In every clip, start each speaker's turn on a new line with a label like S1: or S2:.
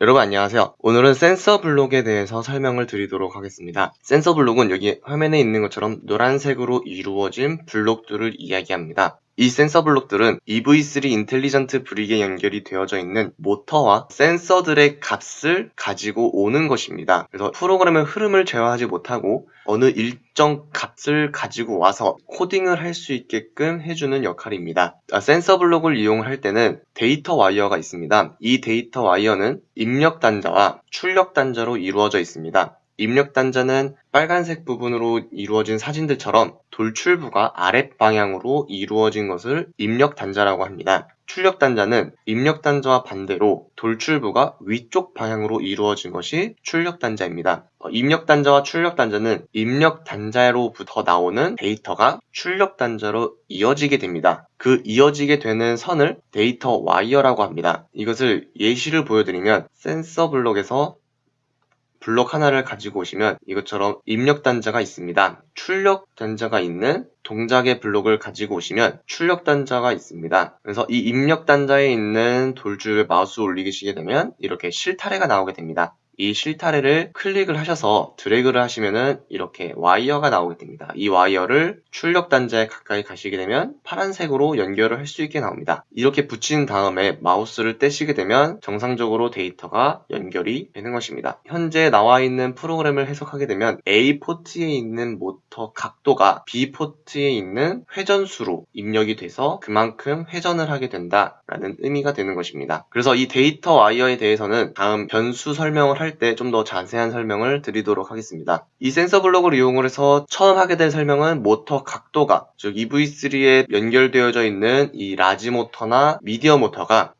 S1: 여러분 안녕하세요. 오늘은 센서 블록에 대해서 설명을 드리도록 하겠습니다. 센서 블록은 여기 화면에 있는 것처럼 노란색으로 이루어진 블록들을 이야기합니다. 이 센서 블록들은 EV3 Intelligent Brick에 연결이 되어져 있는 모터와 센서들의 값을 가지고 오는 것입니다. 그래서 프로그램의 흐름을 제어하지 못하고 어느 일정 값을 가지고 와서 코딩을 할 수 있게끔 해주는 역할입니다. 아, 센서 블록을 이용할 때는 데이터 와이어가 있습니다. 이 데이터 와이어는 입력 단자와 출력 단자로 이루어져 있습니다. 입력 단자는 빨간색 부분으로 이루어진 사진들처럼 돌출부가 아랫 방향으로 이루어진 것을 입력 단자라고 합니다. 출력 단자는 입력 단자와 반대로 돌출부가 위쪽 방향으로 이루어진 것이 출력 단자입니다. 어, 입력 단자와 출력 단자는 입력 단자로부터 나오는 데이터가 출력 단자로 이어지게 됩니다. 그 이어지게 되는 선을 데이터 와이어라고 합니다. 이것을 예시를 보여드리면 센서 블록에서 블록 하나를 가지고 오시면 이것처럼 입력 단자가 있습니다. 출력 단자가 있는 동작의 블록을 가지고 오시면 출력 단자가 있습니다. 그래서 이 입력 단자에 있는 돌출 마우스 올리시게 되면 이렇게 실타래가 나오게 됩니다. 이 실타래를 클릭을 하셔서 드래그를 하시면은 이렇게 와이어가 나오게 됩니다. 이 와이어를 출력 단자에 가까이 가시게 되면 파란색으로 연결을 할 수 있게 나옵니다. 이렇게 붙인 다음에 마우스를 떼시게 되면 정상적으로 데이터가 연결이 되는 것입니다. 현재 나와 있는 프로그램을 해석하게 되면 A 포트에 있는 모터 각도가 B 포트에 있는 회전수로 입력이 돼서 그만큼 회전을 하게 된다라는 의미가 되는 것입니다. 그래서 이 데이터 와이어에 대해서는 다음 변수 설명을 할할 때 좀 더 자세한 설명을 드리도록 하겠습니다. 이 센서 블록을 이용을 해서 처음 하게 될 설명은 모터 각도가 즉 EV3에 연결되어져 있는 이 large 모터나 medium 모터가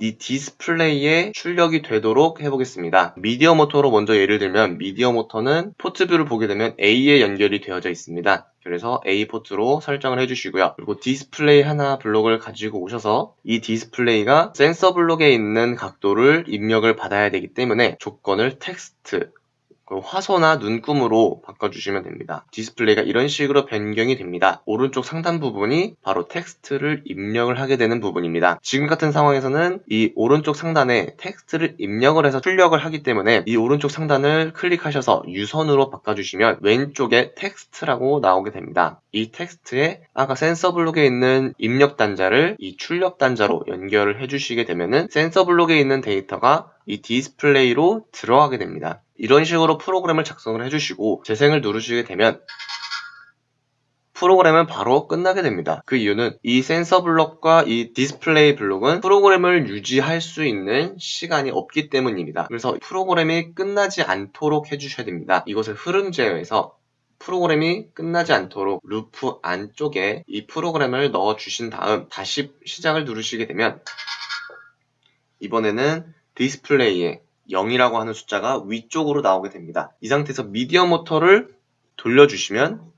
S1: 이 디스플레이에 출력이 되도록 해보겠습니다. medium 모터로 먼저 예를 들면 medium 모터는 port view를 보게 되면 A에 연결이 되어져 있습니다. 그래서 A 포트로 설정을 해주시고요. 그리고 디스플레이 하나 블록을 가지고 오셔서 이 디스플레이가 센서 블록에 있는 각도를 입력을 받아야 되기 때문에 조건을 텍스트 그 화소나 눈금으로 바꿔주시면 됩니다. 디스플레이가 이런 식으로 변경이 됩니다. 오른쪽 상단 부분이 바로 텍스트를 입력을 하게 되는 부분입니다. 지금 같은 상황에서는 이 오른쪽 상단에 텍스트를 입력을 해서 출력을 하기 때문에 이 오른쪽 상단을 클릭하셔서 유선으로 바꿔주시면 왼쪽에 텍스트라고 나오게 됩니다. 이 텍스트에 아까 센서 블록에 있는 입력 단자를 이 출력 단자로 연결을 해주시게 되면은 센서 블록에 있는 데이터가 이 디스플레이로 들어가게 됩니다. 이런 식으로 프로그램을 작성을 해주시고 재생을 누르시게 되면 프로그램은 바로 끝나게 됩니다. 그 이유는 이 센서 블록과 이 디스플레이 블록은 프로그램을 유지할 수 있는 시간이 없기 때문입니다. 그래서 프로그램이 끝나지 않도록 해주셔야 됩니다. 이것을 흐름 제어해서 프로그램이 끝나지 않도록 루프 안쪽에 이 프로그램을 넣어 주신 다음 다시 시작을 누르시게 되면 이번에는 디스플레이에 0이라고 하는 숫자가 위쪽으로 나오게 됩니다. 이 상태에서 medium 모터를 돌려주시면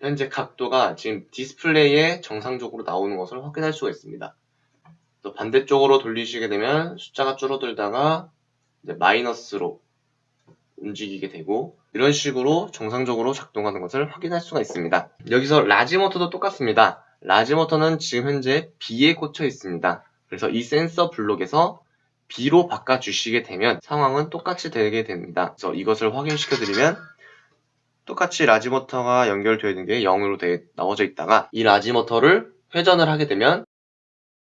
S1: 현재 각도가 지금 디스플레이에 정상적으로 나오는 것을 확인할 수가 있습니다. 또 반대쪽으로 돌리시게 되면 숫자가 줄어들다가 마이너스로 움직이게 되고 이런 식으로 정상적으로 작동하는 것을 확인할 수가 있습니다. 여기서 large 모터도 똑같습니다. large 모터는 지금 현재 B에 꽂혀 있습니다. 그래서 이 센서 블록에서 B로 바꿔주시게 되면 상황은 똑같이 되게 됩니다. 그래서 이것을 확인시켜 드리면 똑같이 large 모터가 연결되어 있는 게 0으로 되, 나와져 있다가 이 large 모터를 회전을 하게 되면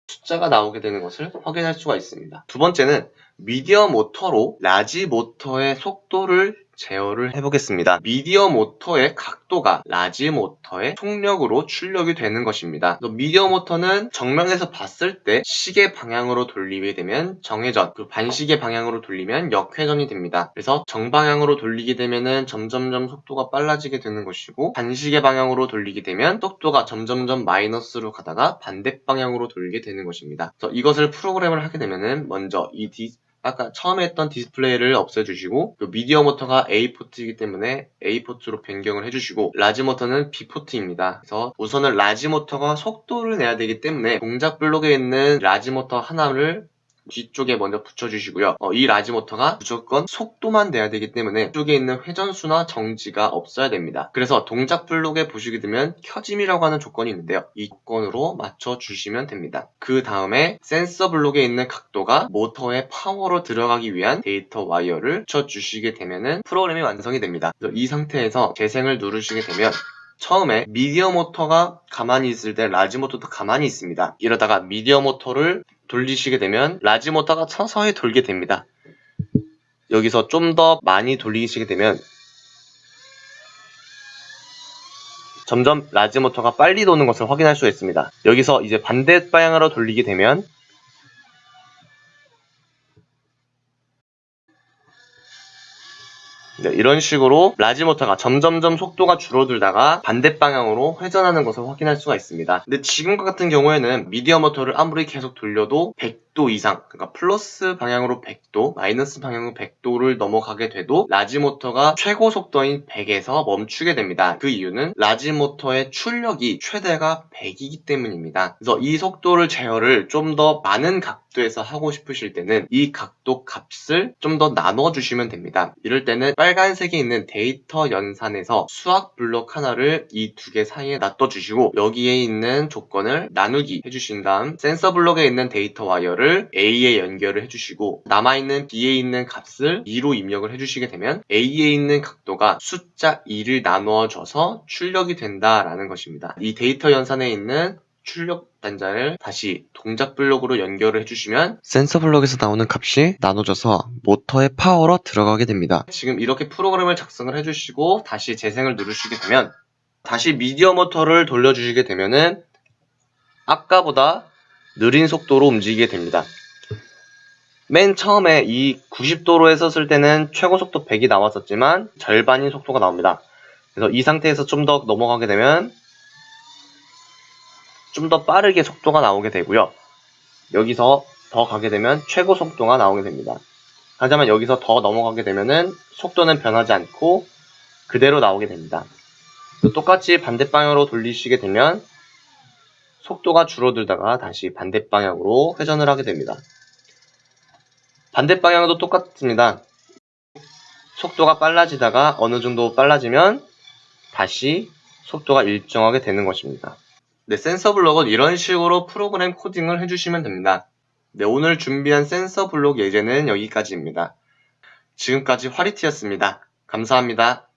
S1: 숫자가 나오게 되는 것을 확인할 수가 있습니다. 두 번째는 medium 모터로 large 모터의 속도를 제어를 해보겠습니다. medium 모터의 각도가 large 모터의 속력으로 출력이 되는 것입니다. medium 모터는 정면에서 봤을 때 시계 방향으로 돌리게 되면 정회전, 그 반시계 방향으로 돌리면 역회전이 됩니다. 그래서 정방향으로 돌리게 되면 점점점 속도가 빨라지게 되는 것이고 반시계 방향으로 돌리게 되면 속도가 점점점 마이너스로 가다가 반대 방향으로 돌리게 되는 것입니다. 그래서 이것을 프로그램을 하게 되면 먼저 이 디, 아까 처음에 했던 디스플레이를 없애주시고 그 medium 모터가 A 포트이기 때문에 A 포트로 변경을 해주시고 large 모터는 B 포트입니다. 그래서 우선은 large 모터가 속도를 내야 되기 때문에 동작 블록에 있는 large 모터 하나를 뒤쪽에 먼저 붙여주시고요. 어, 이 large 모터가 무조건 속도만 돼야 되기 때문에 쪽에 있는 회전수나 정지가 없어야 됩니다. 그래서 동작 블록에 보시게 되면 켜짐이라고 하는 조건이 있는데요. 이 조건으로 맞춰주시면 됩니다. 그 다음에 센서 블록에 있는 각도가 모터의 파워로 들어가기 위한 데이터 와이어를 붙여주시게 되면 프로그램이 완성이 됩니다. 이 상태에서 재생을 누르시게 되면 처음에 medium 모터가 가만히 있을 때 large 모터도 가만히 있습니다. 이러다가 medium 모터를 돌리시게 되면 large 모터가 서서히 돌게 됩니다. 여기서 좀 더 많이 돌리시게 되면 점점 large 모터가 빨리 도는 것을 확인할 수 있습니다. 여기서 이제 반대 방향으로 돌리게 되면 네, 이런 식으로 large 모터가 점점점 속도가 줄어들다가 반대 방향으로 회전하는 것을 확인할 수가 있습니다. 근데 지금과 같은 경우에는 medium 모터를 아무리 계속 돌려도 100 도 이상, 그러니까 플러스 방향으로 100도, 마이너스 방향으로 100도를 넘어가게 돼도 large 모터가 최고 속도인 100에서 멈추게 됩니다. 그 이유는 large 모터의 출력이 최대가 100이기 때문입니다. 그래서 이 속도를 제어를 좀 더 많은 각도에서 하고 싶으실 때는 이 각도 값을 좀 더 나눠주시면 됩니다. 이럴 때는 빨간색에 있는 데이터 연산에서 수학 블록 하나를 이 두 개 사이에 놔둬주시고 여기에 있는 조건을 나누기 해주신 다음 센서 블록에 있는 데이터 와이어를 A에 연결을 해주시고 남아있는 B에 있는 값을 2로 입력을 해주시게 되면 A에 있는 각도가 숫자 2를 나누어줘서 출력이 된다라는 것입니다. 이 데이터 연산에 있는 출력 단자를 다시 동작 블록으로 연결을 해주시면 센서 블록에서 나오는 값이 나눠져서 모터의 파워로 들어가게 됩니다. 지금 이렇게 프로그램을 작성을 해주시고 다시 재생을 누르시게 되면 다시 medium 모터를 돌려주시게 되면은 아까보다 느린 속도로 움직이게 됩니다. 맨 처음에 이 90도로 했었을 때는 최고 속도 100이 나왔었지만 절반인 속도가 나옵니다. 그래서 이 상태에서 좀 더 넘어가게 되면 좀 더 빠르게 속도가 나오게 되고요. 여기서 더 가게 되면 최고 속도가 나오게 됩니다. 하지만 여기서 더 넘어가게 되면은 속도는 변하지 않고 그대로 나오게 됩니다. 똑같이 반대 방향으로 돌리시게 되면 속도가 줄어들다가 다시 반대 방향으로 회전을 하게 됩니다. 반대 방향도 똑같습니다. 속도가 빨라지다가 어느 정도 빨라지면 다시 속도가 일정하게 되는 것입니다. 네, 센서 블록은 이런 식으로 프로그램 코딩을 해주시면 됩니다. 네, 오늘 준비한 센서 블록 예제는 여기까지입니다. 지금까지 화리티였습니다. 감사합니다.